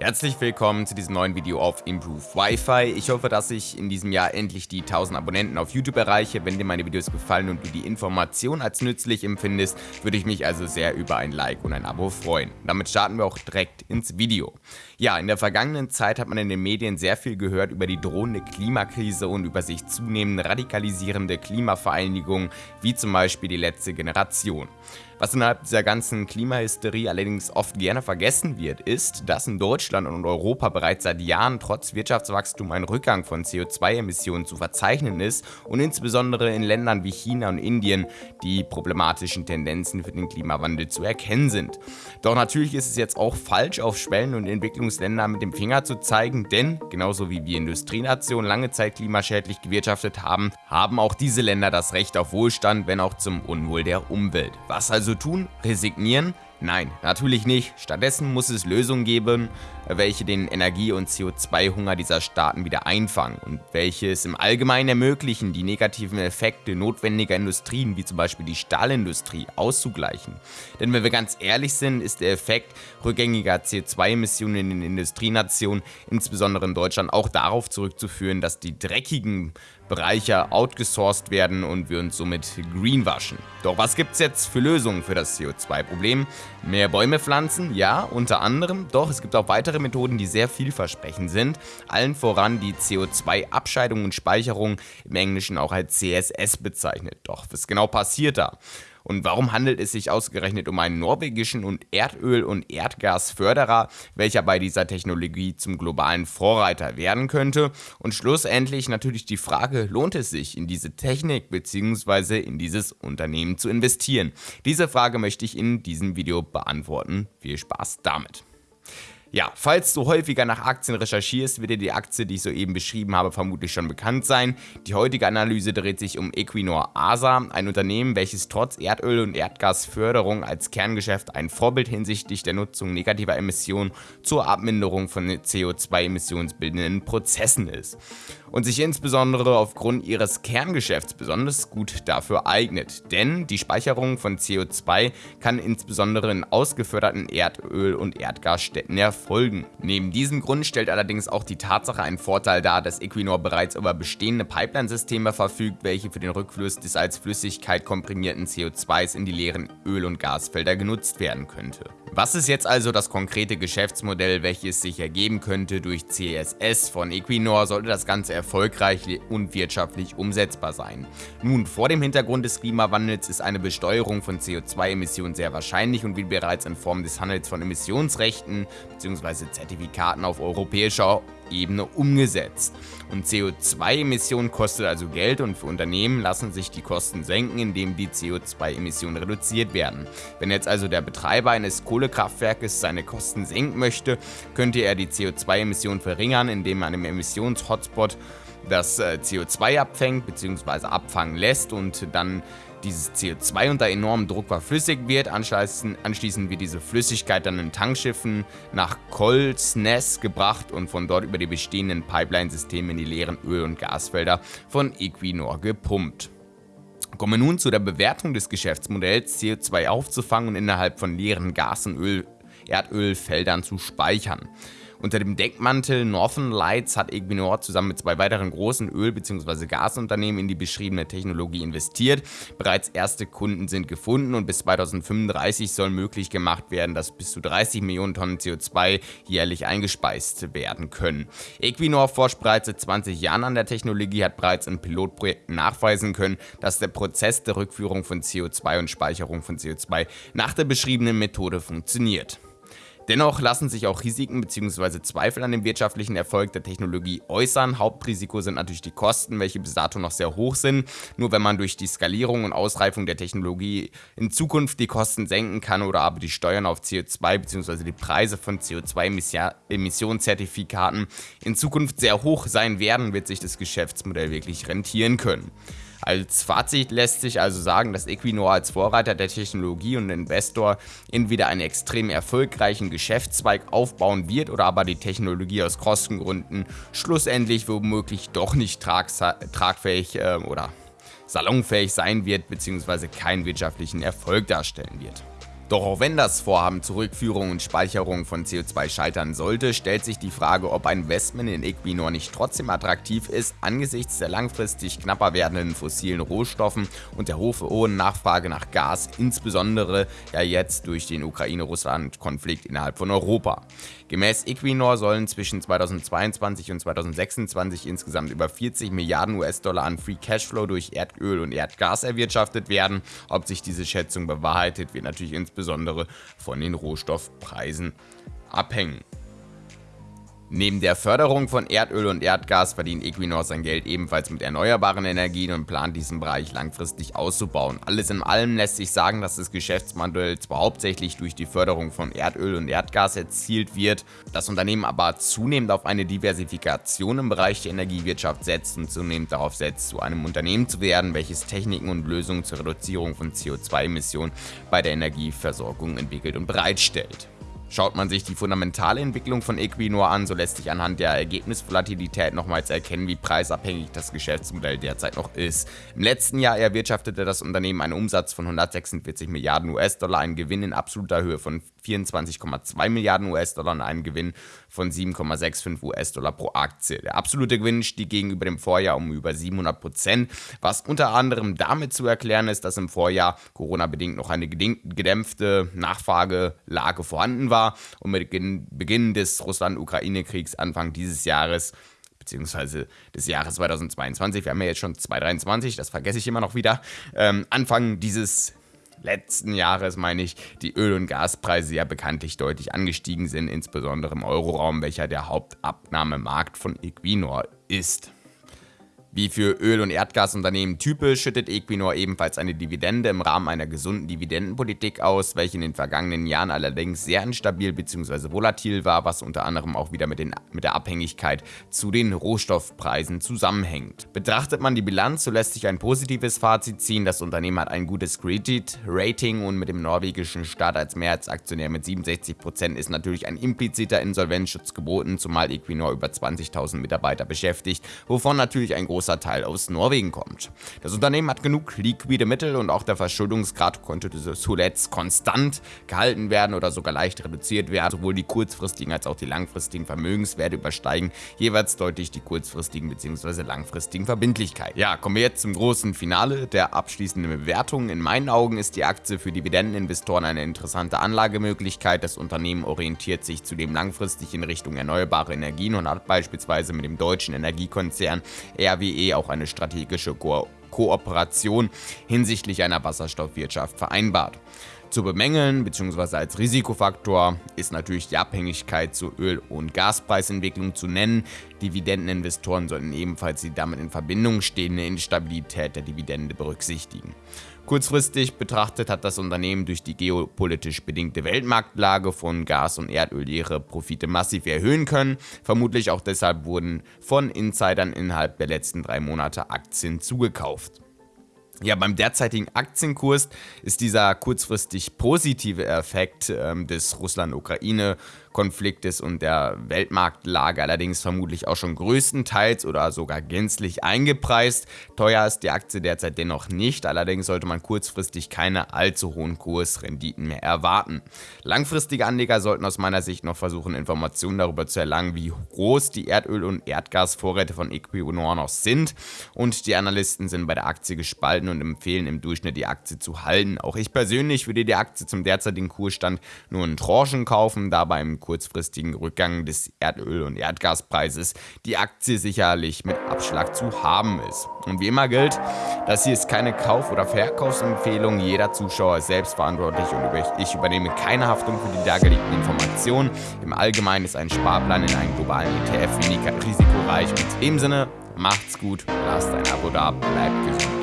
Herzlich willkommen zu diesem neuen Video auf Improve Wi-Fi. Ich hoffe, dass ich in diesem Jahr endlich die 1000 Abonnenten auf YouTube erreiche. Wenn dir meine Videos gefallen und du die Information als nützlich empfindest, würde ich mich also sehr über ein Like und ein Abo freuen. Damit starten wir auch direkt ins Video. Ja, in der vergangenen Zeit hat man in den Medien sehr viel gehört über die drohende Klimakrise und über sich zunehmend radikalisierende Klimavereinigungen, wie zum Beispiel die letzte Generation. Was innerhalb dieser ganzen Klimahysterie allerdings oft gerne vergessen wird, ist, dass in Deutschland und Europa bereits seit Jahren trotz Wirtschaftswachstum ein Rückgang von CO2-Emissionen zu verzeichnen ist und insbesondere in Ländern wie China und Indien die problematischen Tendenzen für den Klimawandel zu erkennen sind. Doch natürlich ist es jetzt auch falsch, auf Schwellen- und Entwicklungsländer mit dem Finger zu zeigen, denn genauso wie wir Industrienationen lange Zeit klimaschädlich gewirtschaftet haben, haben auch diese Länder das Recht auf Wohlstand, wenn auch zum Unwohl der Umwelt. Was also tun? Resignieren? Nein, natürlich nicht. Stattdessen muss es Lösungen geben, welche den Energie- und CO2-Hunger dieser Staaten wieder einfangen und welche es im Allgemeinen ermöglichen, die negativen Effekte notwendiger Industrien wie zum Beispiel die Stahlindustrie auszugleichen. Denn wenn wir ganz ehrlich sind, ist der Effekt rückgängiger CO2-Emissionen in den Industrienationen, insbesondere in Deutschland, auch darauf zurückzuführen, dass die dreckigen Bereiche outgesourced werden und wir uns somit greenwaschen. Doch was gibt es jetzt für Lösungen für das CO2-Problem? Mehr Bäume pflanzen? Ja, unter anderem. Doch es gibt auch weitere Methoden, die sehr vielversprechend sind. Allen voran die CO2-Abscheidung und Speicherung, im Englischen auch als CSS bezeichnet. Doch was genau passiert da? Und warum handelt es sich ausgerechnet um einen norwegischen und Erdöl- und Erdgasförderer, welcher bei dieser Technologie zum globalen Vorreiter werden könnte? Und schlussendlich natürlich die Frage, lohnt es sich in diese Technik bzw. in dieses Unternehmen zu investieren? Diese Frage möchte ich in diesem Video beantworten. Viel Spaß damit! Ja, falls du häufiger nach Aktien recherchierst, wird dir die Aktie, die ich soeben beschrieben habe, vermutlich schon bekannt sein. Die heutige Analyse dreht sich um Equinor ASA, ein Unternehmen, welches trotz Erdöl- und Erdgasförderung als Kerngeschäft ein Vorbild hinsichtlich der Nutzung negativer Emissionen zur Abminderung von CO2-emissionsbildenden Prozessen ist und sich insbesondere aufgrund ihres Kerngeschäfts besonders gut dafür eignet. Denn die Speicherung von CO2 kann insbesondere in ausgeförderten Erdöl- und Erdgasstätten erfolgen. Neben diesem Grund stellt allerdings auch die Tatsache einen Vorteil dar, dass Equinor bereits über bestehende Pipeline-Systeme verfügt, welche für den Rückfluss des als Flüssigkeit komprimierten CO2s in die leeren Öl- und Gasfelder genutzt werden könnte. Was ist jetzt also das konkrete Geschäftsmodell, welches sich ergeben könnte durch CSS von Equinor, sollte das Ganze erfolgreich und wirtschaftlich umsetzbar sein? Nun, vor dem Hintergrund des Klimawandels ist eine Besteuerung von CO2-Emissionen sehr wahrscheinlich und wird bereits in Form des Handels von Emissionsrechten bzw. Zertifikaten auf europäischer Ebene umgesetzt. Und CO2-Emissionen kostet also Geld und für Unternehmen lassen sich die Kosten senken, indem die CO2-Emissionen reduziert werden. Wenn jetzt also der Betreiber eines Kohlekraftwerkes seine Kosten senken möchte, könnte er die CO2-Emissionen verringern, indem man im Emissions-Hotspot das äh, CO2 abfängt bzw. abfangen lässt und dann dieses CO2 unter enormem Druck verflüssigt wird. Anschließend, anschließend wird diese Flüssigkeit dann in Tankschiffen nach Kolsnes gebracht und von dort über die bestehenden Pipeline-Systeme in die leeren Öl- und Gasfelder von Equinor gepumpt. Kommen wir nun zu der Bewertung des Geschäftsmodells, CO2 aufzufangen und innerhalb von leeren Gas- und Öl Erdölfeldern zu speichern. Unter dem Deckmantel Northern Lights hat Equinor zusammen mit zwei weiteren großen Öl- bzw. Gasunternehmen in die beschriebene Technologie investiert. Bereits erste Kunden sind gefunden und bis 2035 soll möglich gemacht werden, dass bis zu 30 Millionen Tonnen CO2 jährlich eingespeist werden können. Equinor forscht bereits seit 20 Jahren an der Technologie, hat bereits in Pilotprojekten nachweisen können, dass der Prozess der Rückführung von CO2 und Speicherung von CO2 nach der beschriebenen Methode funktioniert. Dennoch lassen sich auch Risiken bzw. Zweifel an dem wirtschaftlichen Erfolg der Technologie äußern. Hauptrisiko sind natürlich die Kosten, welche bis dato noch sehr hoch sind. Nur wenn man durch die Skalierung und Ausreifung der Technologie in Zukunft die Kosten senken kann oder aber die Steuern auf CO2 bzw. die Preise von CO2-Emissionszertifikaten in Zukunft sehr hoch sein werden, wird sich das Geschäftsmodell wirklich rentieren können. Als Fazit lässt sich also sagen, dass Equinor als Vorreiter der Technologie und Investor entweder einen extrem erfolgreichen Geschäftszweig aufbauen wird oder aber die Technologie aus Kostengründen schlussendlich womöglich doch nicht tragfähig äh, oder salonfähig sein wird bzw. keinen wirtschaftlichen Erfolg darstellen wird. Doch auch wenn das Vorhaben zur Rückführung und Speicherung von CO2 scheitern sollte, stellt sich die Frage, ob ein Investment in Equinor nicht trotzdem attraktiv ist, angesichts der langfristig knapper werdenden fossilen Rohstoffen und der hohen Nachfrage nach Gas, insbesondere ja jetzt durch den Ukraine-Russland-Konflikt innerhalb von Europa. Gemäß Equinor sollen zwischen 2022 und 2026 insgesamt über 40 Milliarden US-Dollar an Free Cashflow durch Erdöl und Erdgas erwirtschaftet werden. Ob sich diese Schätzung bewahrheitet, wird natürlich insbesondere von den Rohstoffpreisen abhängen. Neben der Förderung von Erdöl und Erdgas verdient Equinor sein Geld ebenfalls mit erneuerbaren Energien und plant diesen Bereich langfristig auszubauen. Alles in allem lässt sich sagen, dass das Geschäftsmodell zwar hauptsächlich durch die Förderung von Erdöl und Erdgas erzielt wird, das Unternehmen aber zunehmend auf eine Diversifikation im Bereich der Energiewirtschaft setzt und zunehmend darauf setzt, zu einem Unternehmen zu werden, welches Techniken und Lösungen zur Reduzierung von CO2-Emissionen bei der Energieversorgung entwickelt und bereitstellt. Schaut man sich die fundamentale Entwicklung von Equinor an, so lässt sich anhand der Ergebnisvolatilität nochmals erkennen, wie preisabhängig das Geschäftsmodell derzeit noch ist. Im letzten Jahr erwirtschaftete das Unternehmen einen Umsatz von 146 Milliarden US-Dollar, einen Gewinn in absoluter Höhe von 24,2 Milliarden US-Dollar und einen Gewinn von 7,65 US-Dollar pro Aktie. Der absolute Gewinn stieg gegenüber dem Vorjahr um über 700 Prozent, was unter anderem damit zu erklären ist, dass im Vorjahr Corona-bedingt noch eine gedämpfte Nachfragelage vorhanden war und mit Beginn des Russland-Ukraine-Kriegs Anfang dieses Jahres beziehungsweise des Jahres 2022, wir haben ja jetzt schon 2023, das vergesse ich immer noch wieder, ähm, Anfang dieses letzten Jahres, meine ich, die Öl- und Gaspreise ja bekanntlich deutlich angestiegen sind, insbesondere im Euroraum, welcher der Hauptabnahmemarkt von Equinor ist. Wie für Öl- und Erdgasunternehmen typisch schüttet Equinor ebenfalls eine Dividende im Rahmen einer gesunden Dividendenpolitik aus, welche in den vergangenen Jahren allerdings sehr instabil bzw. volatil war, was unter anderem auch wieder mit, den, mit der Abhängigkeit zu den Rohstoffpreisen zusammenhängt. Betrachtet man die Bilanz, so lässt sich ein positives Fazit ziehen. Das Unternehmen hat ein gutes Credit-Rating und mit dem norwegischen Staat als Mehrheitsaktionär mit 67% ist natürlich ein impliziter Insolvenzschutz geboten, zumal Equinor über 20.000 Mitarbeiter beschäftigt, wovon natürlich ein großer großer Teil aus Norwegen kommt. Das Unternehmen hat genug liquide Mittel und auch der Verschuldungsgrad konnte zuletzt konstant gehalten werden oder sogar leicht reduziert werden. Sowohl die kurzfristigen als auch die langfristigen Vermögenswerte übersteigen jeweils deutlich die kurzfristigen bzw. langfristigen Verbindlichkeiten. Ja, kommen wir jetzt zum großen Finale der abschließenden Bewertung. In meinen Augen ist die Aktie für Dividendeninvestoren eine interessante Anlagemöglichkeit. Das Unternehmen orientiert sich zudem langfristig in Richtung erneuerbare Energien und hat beispielsweise mit dem deutschen Energiekonzern RWE RWE auch eine strategische Ko Kooperation hinsichtlich einer Wasserstoffwirtschaft vereinbart. Zu bemängeln bzw. als Risikofaktor ist natürlich die Abhängigkeit zur Öl- und Gaspreisentwicklung zu nennen. Dividendeninvestoren sollten ebenfalls die damit in Verbindung stehende Instabilität der Dividende berücksichtigen. Kurzfristig betrachtet hat das Unternehmen durch die geopolitisch bedingte Weltmarktlage von Gas und Erdöl ihre Profite massiv erhöhen können. Vermutlich auch deshalb wurden von Insidern innerhalb der letzten drei Monate Aktien zugekauft. Ja, beim derzeitigen Aktienkurs ist dieser kurzfristig positive Effekt ähm, des Russland-Ukraine-Konfliktes und der Weltmarktlage allerdings vermutlich auch schon größtenteils oder sogar gänzlich eingepreist. Teuer ist die Aktie derzeit dennoch nicht, allerdings sollte man kurzfristig keine allzu hohen Kursrenditen mehr erwarten. Langfristige Anleger sollten aus meiner Sicht noch versuchen, Informationen darüber zu erlangen, wie groß die Erdöl- und Erdgasvorräte von Equinor noch sind und die Analysten sind bei der Aktie gespalten und empfehlen im Durchschnitt die Aktie zu halten. Auch ich persönlich würde die Aktie zum derzeitigen Kursstand nur in Tranchen kaufen, da beim kurzfristigen Rückgang des Erdöl- und Erdgaspreises die Aktie sicherlich mit Abschlag zu haben ist. Und wie immer gilt, das hier ist keine Kauf- oder Verkaufsempfehlung, jeder Zuschauer ist selbstverantwortlich und ich übernehme keine Haftung für die dargelegten Informationen. Im Allgemeinen ist ein Sparplan in einen globalen ETF weniger risikoreich und in dem Sinne, macht's gut, lasst ein Abo da, bleibt gesund.